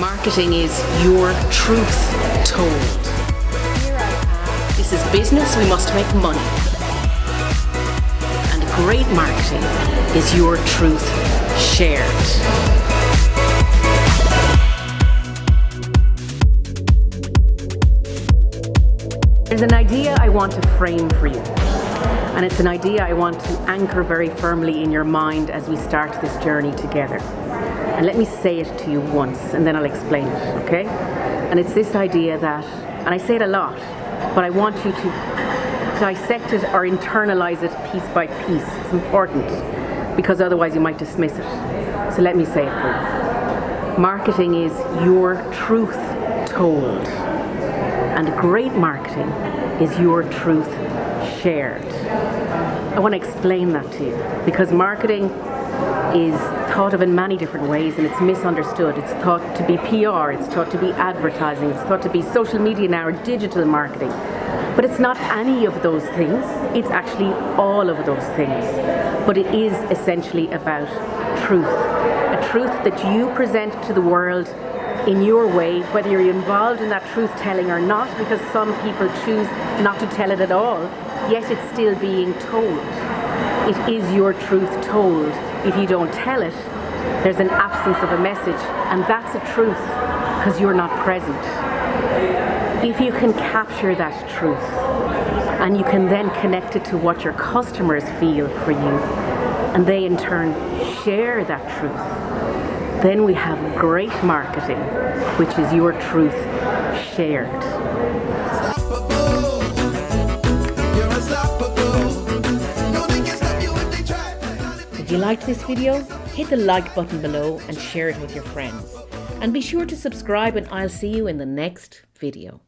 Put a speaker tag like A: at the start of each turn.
A: Marketing is your truth told. This is business, we must make money. And great marketing is your truth shared. There's an idea I want to frame for you. And it's an idea I want to anchor very firmly in your mind as we start this journey together. And let me say it to you once and then I'll explain it, okay? And it's this idea that, and I say it a lot, but I want you to dissect it or internalize it piece by piece. It's important because otherwise you might dismiss it. So let me say it for you. Marketing is your truth told. And great marketing is your truth shared. I want to explain that to you because marketing is thought of in many different ways and it's misunderstood. It's thought to be PR, it's thought to be advertising, it's thought to be social media now or digital marketing. But it's not any of those things, it's actually all of those things. But it is essentially about truth. A truth that you present to the world in your way, whether you're involved in that truth telling or not, because some people choose not to tell it at all, yet it's still being told. It is your truth told. If you don't tell it, there's an absence of a message, and that's a truth because you're not present. If you can capture that truth and you can then connect it to what your customers feel for you, and they in turn share that truth, then we have great marketing, which is your truth shared. If you liked this video, hit the like button below and share it with your friends. And be sure to subscribe and I'll see you in the next video.